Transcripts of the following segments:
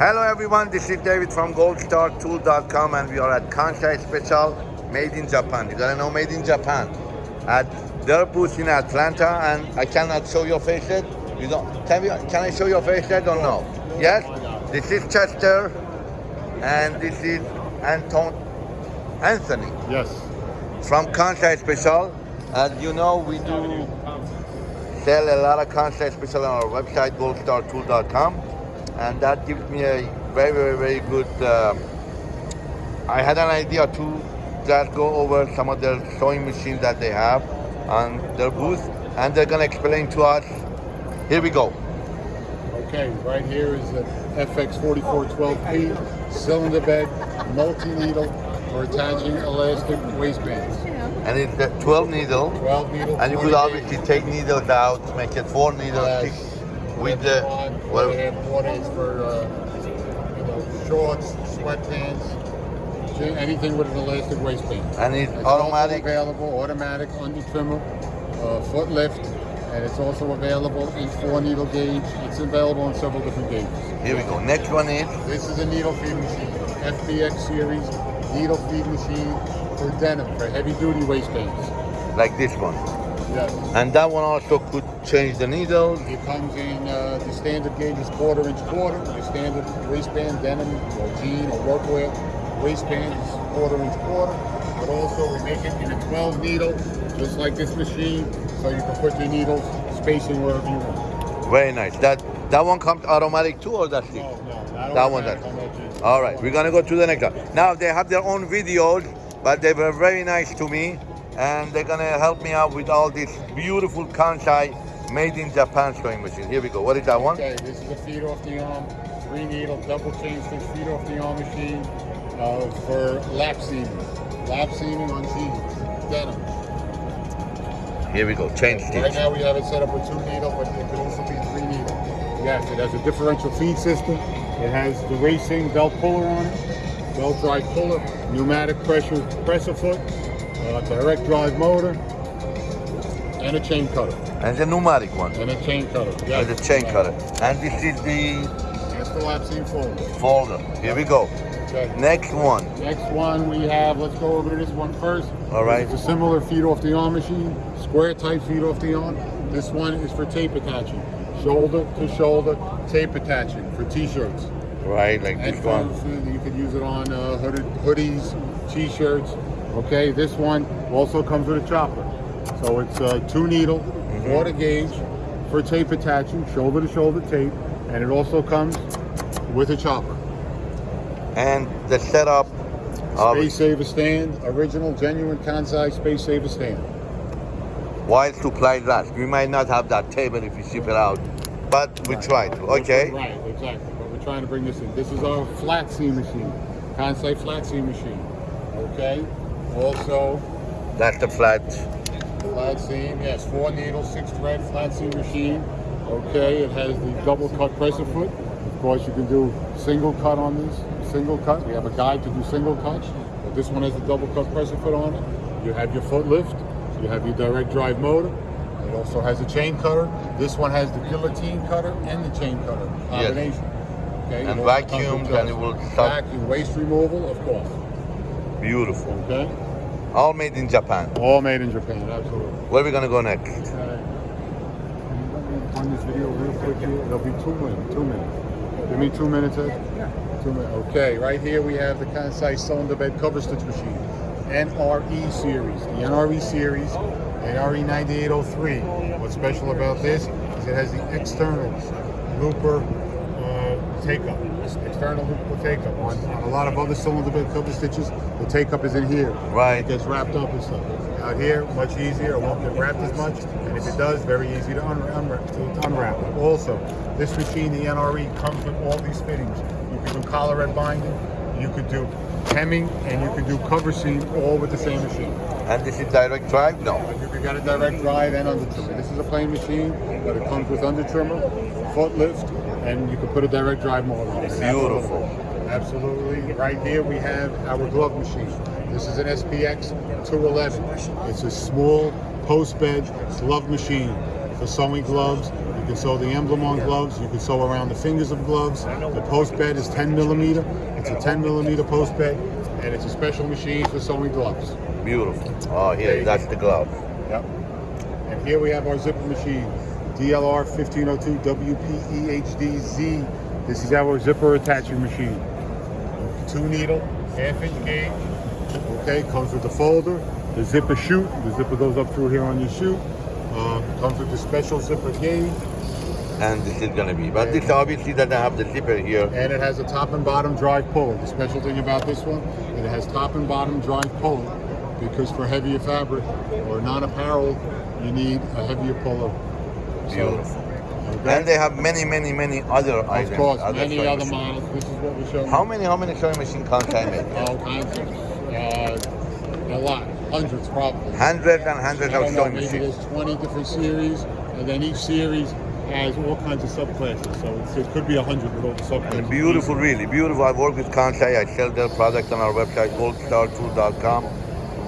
Hello everyone, this is David from goldstartool.com and we are at Kansai Special Made in Japan. You gotta know Made in Japan. At their booth in Atlanta and I cannot show your face yet. You don't can we can I show your face yet or no? Yes? This is Chester and this is Anton Anthony Yes. from Kansai Special. As you know, we do sell a lot of Kansai Special on our website, goldstartool.com, and that gives me a very, very, very good. Uh, I had an idea to just go over some of the sewing machines that they have on their booth, and they're gonna explain to us. Here we go. Okay, right here is the FX4412P cylinder bed multi-needle for attaching elastic waistbands. And it's the 12 needle, 12 needle. and you could obviously take needles out, make it four needles, six the. One, well, they have quarters for uh, you know shorts, sweatpants, anything with an elastic waistband. and it's It's automatic. available, automatic under trimmer, uh, foot lift, and it's also available in four needle gauge. It's available in several different gauges. Here we go. Next one is This is a needle feed machine, FBX series needle feed machine for denim for heavy duty waistbands. like this one. And that one also could change the needles. It comes in uh, the standard gauge is quarter inch quarter. The standard waistband denim or jean or workwear waistband is quarter inch quarter. But also we make it in a 12 needle, just like this machine, so you can put your needles spacing wherever you want. Very nice. That that one comes automatic too, or that's it? No, no, That one automatic does. on that. All right, we're gonna go to the next one. Now they have their own videos, but they were very nice to me, and they're gonna help me out with all this beautiful Kansai made in Japan sewing machine. Here we go. What is that one? Okay, this is a feed off the arm, three needle, double chain stitch feed off the arm machine uh, for lap seaming. Lap seaming on jeans, denim. Here we go. Chain Right now we have it set up with two needle, but it can also be three needle. Yes, it has a differential feed system. It has the racing belt puller on it, belt drive puller, pneumatic pressure presser foot, uh, direct drive motor, and a chain cutter. And the pneumatic one. And a chain cutter. And the chain cutter. And this is the That's the folder. folder. Here we go. Okay. Next one. Next one we have, let's go over to this one first. All right. It's a similar feed off the arm machine, square type feed off the arm. This one is for tape attaching, shoulder to shoulder tape attaching for t-shirts. Right, like And this one. you could use it on uh, hooded, hoodies, t-shirts. Okay, this one also comes with a chopper. So it's a two needle, Mm-hmm. water gauge for tape attaching, shoulder to shoulder tape. And it also comes with a chopper. And the setup. of- Space Saver stand, original, genuine Kansai Space Saver stand. while supply lasts. We might not have that table if you ship it out, but we try to. Okay. Right, exactly. But we're trying to bring this in. This is our flat seam machine, Kansai flat seam machine. Okay. Also, That's the flat. flat seam, yes, four needle, six thread flat seam machine. Okay, it has the double cut presser foot. Of course, you can do single cut on this, single cut. We have a guide to do single cuts, but this one has the double cut presser foot on it. You have your foot lift, you have your direct drive motor. It also has a chain cutter. This one has the guillotine cutter and the chain cutter combination. Okay, And vacuum, also comes with vacuums, those. and it will suck. vacuum waste removal, of course. Beautiful. Okay, All made in Japan. all made in Japan, absolutely. Where are we gonna go next? on this video real quick here? It'll be two minutes. Two minutes. Give me two minutes, Ed? Yeah. Two minutes. Okay, right here we have the Kansai cylinder bed cover stitch machine. NRE series. The NRE series, the NRE 9803. What's special about this is it has the external looper uh, take-up. External take-up. On, on a lot of other cylinder cover stitches, the take-up is in here. Right. It gets wrapped up and stuff. Out here, much easier. It won't get wrapped as much. And if it does, very easy to unwrap. to unwrap. Also, this machine, the NRE, comes with all these fittings. You can do collarette binding, you could do hemming, and you can do cover seam all with the same machine. And this is direct drive? No. You got a direct drive and under trimmer. This is a plain machine, but it comes with under trimmer, foot lift, and you can put a direct drive motor on it. Beautiful. Absolutely. Right here we have our glove machine. This is an SPX 211. It's a small post bed glove machine for sewing gloves. You can sew the emblem on gloves. You can sew around the fingers of gloves. The post bed is 10 millimeter. It's a 10 millimeter post bed, and it's a special machine for sewing gloves. Beautiful. Oh, here, that's the glove. Yep. And here we have our zipper machine, DLR 1502 WPEHDZ. This is our zipper attaching machine. Two needle, half inch gauge. Okay, comes with the folder, the zipper chute. The zipper goes up through here on your chute. Uh, comes with the special zipper gauge, And this is gonna be, but this obviously doesn't have the zipper here. and it has a top and bottom drive puller. The special thing about this one, it has top and bottom drive puller because for heavier fabric or non-apparel, you need a heavier puller. Beautiful. okay? And they have many, many, many other items. Of course, other many other models. This is what we're showing. How many, how many sewing machine Kansai make? All kinds of, uh, a lot, hundreds probably. Hundreds and hundreds of sewing maybe machines. there's 20 different series, and then each series has all kinds of subclasses. So it could be a hundred with all the subclasses. And beautiful, really beautiful. I work with Kansai. I sell their products on our website, goldstartool.com.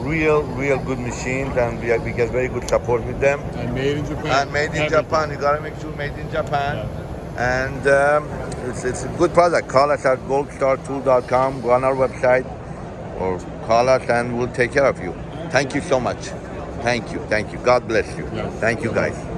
Real, real good machines, and we, we get very good support with them. And made in Japan. And made in Everything. Japan. You gotta make sure made in Japan. And um, it's, it's a good product. Call us at goldstartool.com. Go on our website or call us, and we'll take care of you. Thank you so much. Thank you. Thank you. God bless you. Yes. Thank you, guys.